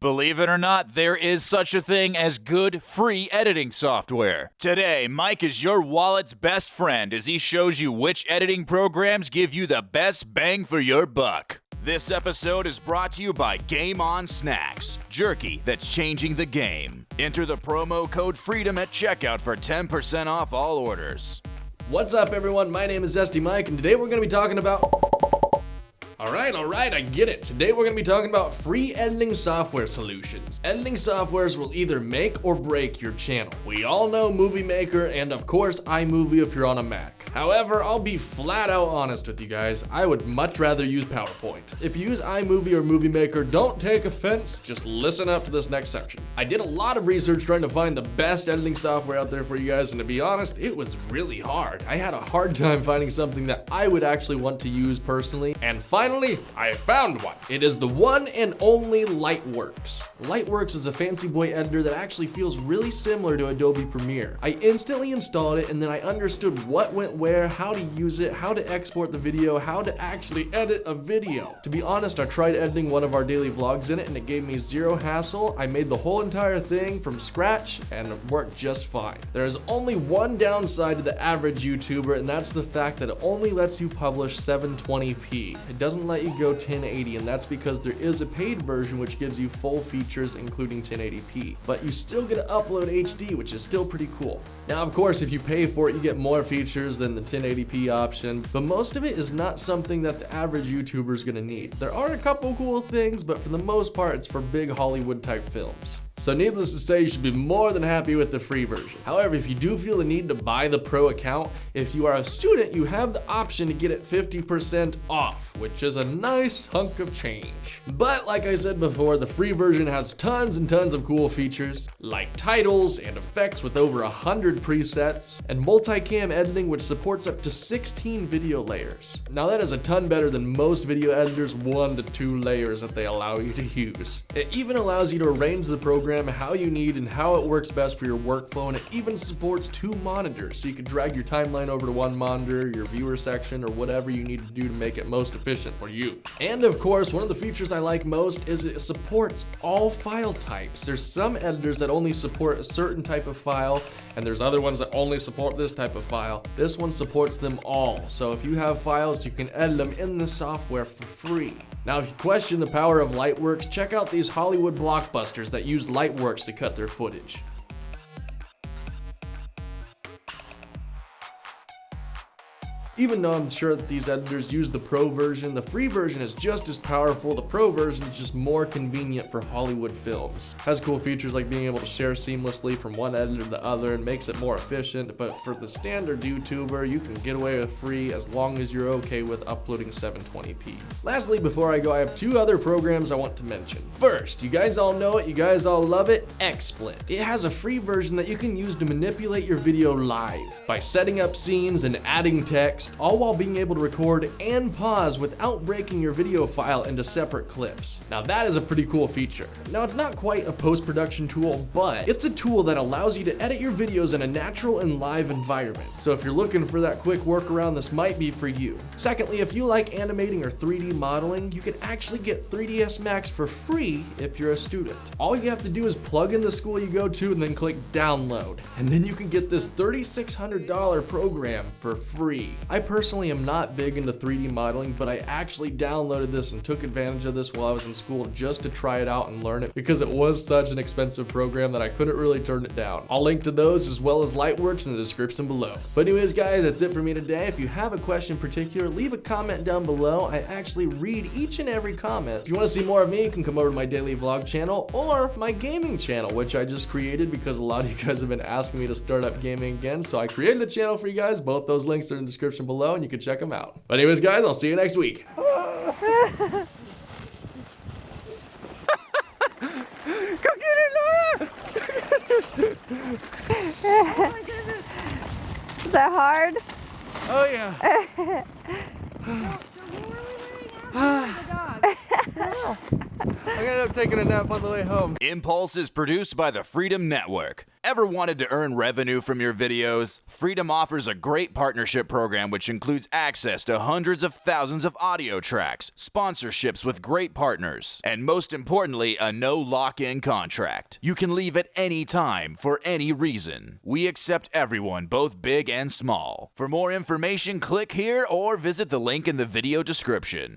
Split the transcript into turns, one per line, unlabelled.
Believe it or not, there is such a thing as good free editing software. Today, Mike is your wallet's best friend as he shows you which editing programs give you the best bang for your buck. This episode is brought to you by Game On Snacks, jerky that's changing the game. Enter the promo code FREEDOM at checkout for 10% off all orders.
What's up, everyone? My name is Zesty Mike, and today we're going to be talking about. Alright, alright, I get it. Today we're going to be talking about free editing software solutions. Editing softwares will either make or break your channel. We all know Movie Maker and of course iMovie if you're on a Mac. However, I'll be flat out honest with you guys, I would much rather use PowerPoint. If you use iMovie or Movie Maker, don't take offense, just listen up to this next section. I did a lot of research trying to find the best editing software out there for you guys, and to be honest, it was really hard. I had a hard time finding something that I would actually want to use personally, and finally, I found one. It is the one and only Lightworks. Lightworks is a fancy boy editor that actually feels really similar to Adobe Premiere. I instantly installed it and then I understood what went where, how to use it, how to export the video, how to actually edit a video. To be honest, I tried editing one of our daily vlogs in it and it gave me zero hassle. I made the whole entire thing from scratch and it worked just fine. There is only one downside to the average YouTuber and that's the fact that it only lets you publish 720p. It doesn't let you go 1080 and that's because there is a paid version which gives you full features including 1080p. But you still get to upload HD which is still pretty cool. Now of course if you pay for it you get more features than than the 1080p option, but most of it is not something that the average YouTuber is gonna need. There are a couple cool things, but for the most part, it's for big Hollywood type films. So needless to say, you should be more than happy with the free version. However, if you do feel the need to buy the pro account, if you are a student, you have the option to get it 50% off, which is a nice hunk of change. But like I said before, the free version has tons and tons of cool features, like titles and effects with over 100 presets, and multicam editing which supports up to 16 video layers. Now that is a ton better than most video editors' one to two layers that they allow you to use. It even allows you to arrange the program program how you need and how it works best for your workflow and it even supports two monitors so you can drag your timeline over to one monitor, your viewer section, or whatever you need to do to make it most efficient for you. And of course, one of the features I like most is it supports all file types. There's some editors that only support a certain type of file and there's other ones that only support this type of file. This one supports them all. So if you have files, you can edit them in the software for free. Now, if you question the power of Lightworks, check out these Hollywood blockbusters that use Lightworks to cut their footage. Even though I'm sure that these editors use the pro version, the free version is just as powerful. The pro version is just more convenient for Hollywood films. Has cool features like being able to share seamlessly from one editor to the other and makes it more efficient, but for the standard YouTuber, you can get away with free as long as you're okay with uploading 720p. Lastly, before I go, I have two other programs I want to mention. First, you guys all know it, you guys all love it, XSplit. It has a free version that you can use to manipulate your video live by setting up scenes and adding text, all while being able to record and pause without breaking your video file into separate clips. Now that is a pretty cool feature. Now it's not quite a post-production tool, but it's a tool that allows you to edit your videos in a natural and live environment. So if you're looking for that quick workaround, this might be for you. Secondly, if you like animating or 3D modeling, you can actually get 3ds Max for free if you're a student. All you have to do is plug in the school you go to and then click download. And then you can get this $3,600 program for free. I personally am not big into 3D modeling, but I actually downloaded this and took advantage of this while I was in school just to try it out and learn it because it was such an expensive program that I couldn't really turn it down. I'll link to those as well as Lightworks in the description below. But anyways, guys, that's it for me today. If you have a question in particular, leave a comment down below. I actually read each and every comment. If you want to see more of me, you can come over to my daily vlog channel or my gaming channel, which I just created because a lot of you guys have been asking me to start up gaming again. So I created a channel for you guys. Both those links are in the description description below and you can check them out. But anyways, guys, I'll see you next week.
Go get it, Laura! oh my goodness. Is that hard?
Oh yeah. I ended up taking a nap on the way home.
Impulse is produced by the Freedom Network. Ever wanted to earn revenue from your videos? Freedom offers a great partnership program which includes access to hundreds of thousands of audio tracks, sponsorships with great partners, and most importantly, a no lock in contract. You can leave at any time for any reason. We accept everyone, both big and small. For more information, click here or visit the link in the video description.